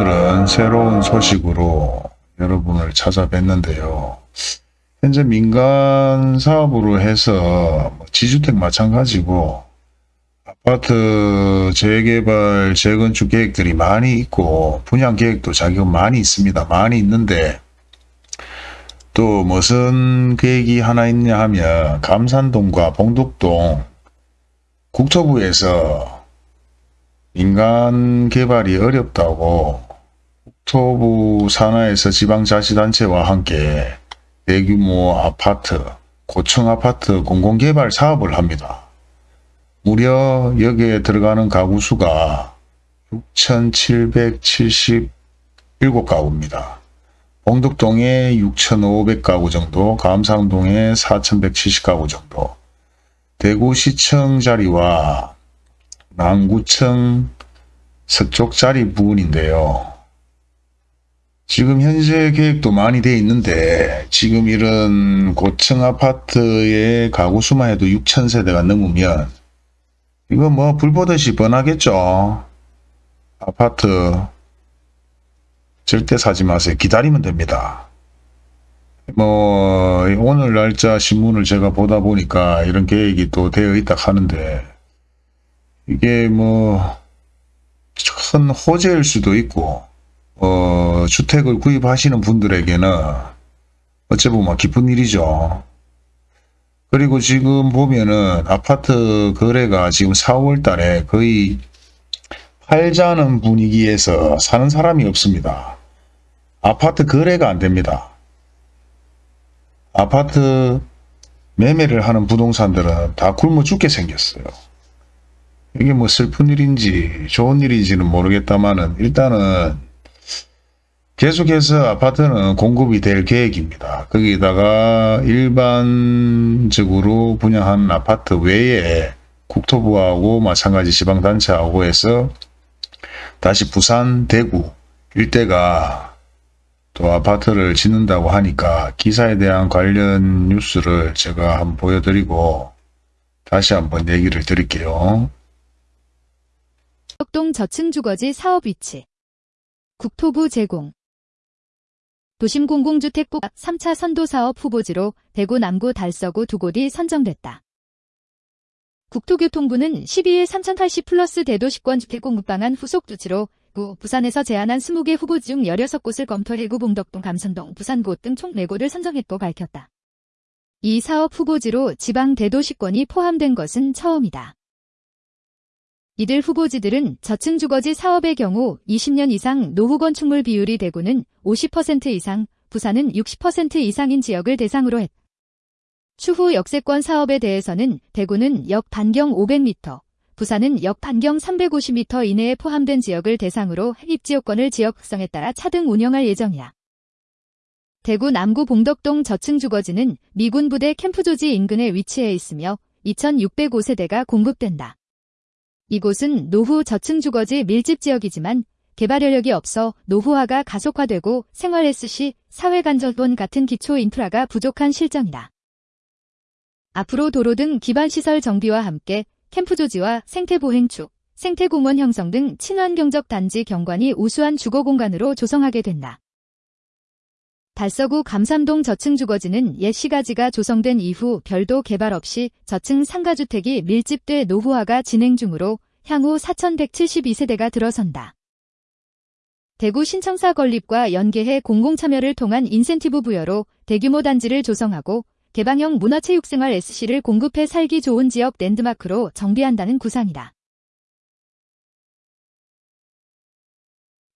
오늘은 새로운 소식으로 여러분을 찾아뵀는데요. 현재 민간 사업으로 해서 뭐 지주택 마찬가지고 아파트 재개발, 재건축 계획들이 많이 있고 분양 계획도 자기가 많이 있습니다. 많이 있는데 또 무슨 계획이 하나 있냐 하면 감산동과 봉독동 국토부에서 민간 개발이 어렵다고 국토부 산하에서 지방자치단체와 함께 대규모 아파트, 고층 아파트 공공개발 사업을 합니다. 무려 여기에 들어가는 가구 수가 6,777가구입니다. 봉덕동에 6,500가구 정도, 감상동에 4,170가구 정도, 대구시청 자리와 남구청 서쪽 자리 부분인데요. 지금 현재 계획도 많이 돼 있는데 지금 이런 고층 아파트의 가구 수만 해도 6,000세대가 넘으면 이거 뭐 불보듯이 뻔하겠죠. 아파트 절대 사지 마세요. 기다리면 됩니다. 뭐 오늘 날짜 신문을 제가 보다 보니까 이런 계획이 또 되어 있다 하는데 이게 뭐 큰 호재일 수도 있고 어, 주택을 구입하시는 분들에게는 어찌 보면 기쁜 일이죠. 그리고 지금 보면은 아파트 거래가 지금 4월 달에 거의 팔자는 분위기에서 사는 사람이 없습니다. 아파트 거래가 안 됩니다. 아파트 매매를 하는 부동산들은 다 굶어 죽게 생겼어요. 이게 뭐 슬픈 일인지 좋은 일인지는 모르겠다만은 일단은 계속해서 아파트는 공급이 될 계획입니다. 거기다가 일반적으로 분양한 아파트 외에 국토부하고 마찬가지 지방단체하고 해서 다시 부산, 대구 일대가 또 아파트를 짓는다고 하니까 기사에 대한 관련 뉴스를 제가 한번 보여드리고 다시 한번 얘기를 드릴게요. 덕동 저층 주거지 사업 위치 국토부 제공 도심 공공주택국 3차 선도사업 후보지로 대구 남구 달서구 두 곳이 선정됐다. 국토교통부는 12일 3080 플러스 대도시권 주택공급 방안 후속 조치로 구 부산에서 제안한 20개 후보지 중 16곳을 검토 해 구 봉덕동 감선동 부산곳 등 총 4곳을 선정했고 밝혔다. 이 사업 후보지로 지방 대도시권이 포함된 것은 처음이다. 이들 후보지들은 저층 주거지 사업의 경우 20년 이상 노후 건축물 비율이 대구는 50% 이상, 부산은 60% 이상인 지역을 대상으로 했다. 추후 역세권 사업에 대해서는 대구는 역 반경 500m, 부산은 역 반경 350m 이내에 포함된 지역을 대상으로 입지요건을 지역 특성에 따라 차등 운영할 예정이야. 대구 남구 봉덕동 저층 주거지는 미군 부대 캠프 조지 인근에 위치해 있으며 2,605세대가 공급된다. 이곳은 노후 저층 주거지 밀집 지역이지만 개발 여력이 없어 노후화가 가속화되고 생활 SC, 사회간접원 같은 기초 인프라가 부족한 실정이다. 앞으로 도로 등 기반시설 정비와 함께 캠프 조지와 생태보행축, 생태공원 형성 등 친환경적 단지 경관이 우수한 주거공간으로 조성하게 된다. 달서구 감삼동 저층 주거지는 옛 시가지가 조성된 이후 별도 개발 없이 저층 상가주택이 밀집돼 노후화가 진행 중으로 향후 4172세대가 들어선다. 대구 신청사 건립과 연계해 공공참여를 통한 인센티브 부여로 대규모 단지를 조성하고 개방형 문화체육생활 SC를 공급해 살기 좋은 지역 랜드마크로 정비한다는 구상이다.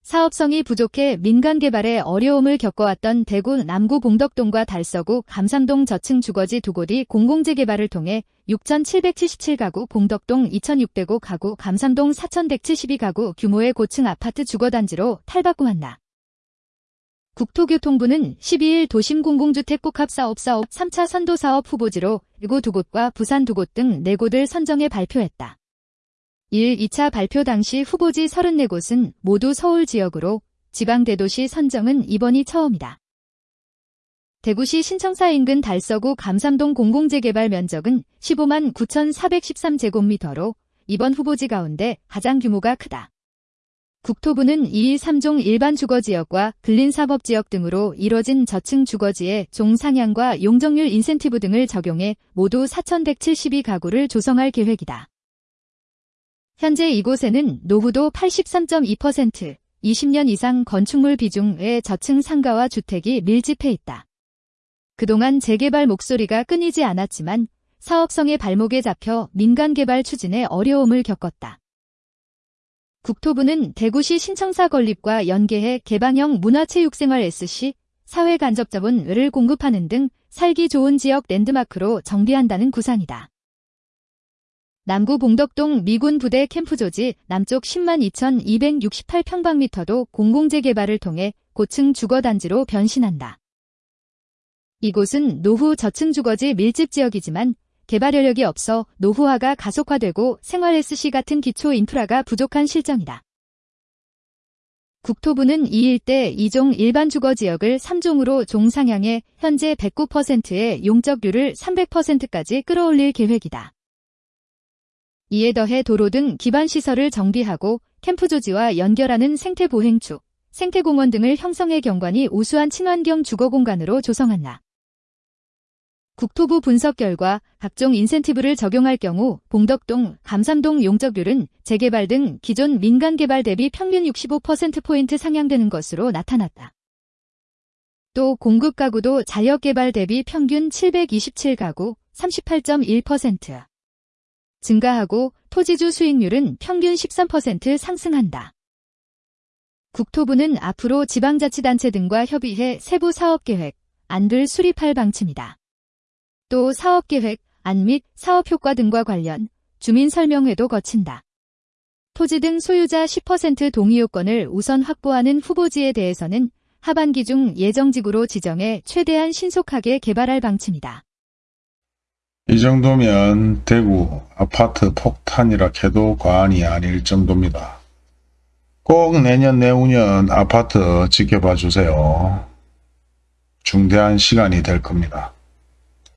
사업성이 부족해 민간 개발에 어려움을 겪어왔던 대구 남구 봉덕동과 달서구 감산동 저층 주거지 두 곳이 공공재 개발을 통해 6,777가구 봉덕동 2,605가구 감산동 4,172가구 규모의 고층 아파트 주거단지로 탈바꿈한다. 국토교통부는 12일 도심 공공주택 복합사업 사업 3차 선도사업 후보지로 이곳 두 곳과 부산 두 곳등 4곳을 선정해 발표했다. 1. 2차 발표 당시 후보지 34곳은 모두 서울 지역으로 지방대도시 선정은 이번이 처음이다. 대구시 신청사 인근 달서구 감삼동 공공재개발 면적은 15만 9,413제곱미터로 이번 후보지 가운데 가장 규모가 크다. 국토부는 2일 3종 일반 주거지역과 근린사법지역 등으로 이뤄진 저층 주거지에 종상향과 용적률 인센티브 등을 적용해 모두 4,172가구를 조성할 계획이다. 현재 이곳에는 노후도 83.2%, 20년 이상 건축물 비중의 저층 상가와 주택이 밀집해 있다. 그동안 재개발 목소리가 끊이지 않았지만 사업성의 발목에 잡혀 민간 개발 추진에 어려움을 겪었다. 국토부는 대구시 신청사 건립과 연계해 개방형 문화체육생활 SC, 사회간접자본을 공급하는 등 살기 좋은 지역 랜드마크로 정비한다는 구상이다. 남구 봉덕동 미군 부대 캠프 조지 남쪽 10만 2,268평방미터도 공공재개발을 통해 고층 주거단지로 변신한다. 이곳은 노후 저층 주거지 밀집 지역이지만 개발 여력이 없어 노후화가 가속화되고 생활 SC 같은 기초 인프라가 부족한 실정이다. 국토부는 이 일대 2종 일반 주거 지역을 3종으로 종상향해 현재 109%의 용적률을 300%까지 끌어올릴 계획이다. 이에 더해 도로 등 기반 시설을 정비하고 캠프 조지와 연결하는 생태보행축, 생태공원 등을 형성해 경관이 우수한 친환경 주거공간으로 조성한다. 국토부 분석 결과 각종 인센티브를 적용할 경우 봉덕동, 감삼동 용적률은 재개발 등 기존 민간 개발 대비 평균 65%포인트 상향되는 것으로 나타났다. 또 공급 가구도 자역 개발 대비 평균 727가구 38.1% 증가하고 토지주 수익률은 평균 13% 상승한다. 국토부는 앞으로 지방자치단체 등과 협의해 세부 사업계획, 안들 수립할 방침이다. 또 사업계획, 안 및 사업효과 등과 관련 주민 설명회도 거친다. 토지 등 소유자 10% 동의 요건을 우선 확보하는 후보지에 대해서는 하반기 중 예정지구로 지정해 최대한 신속하게 개발할 방침이다. 이 정도면 대구 아파트 폭탄이라 해도 과언이 아닐 정도입니다. 꼭 내년 내후년 아파트 지켜봐 주세요. 중대한 시간이 될 겁니다.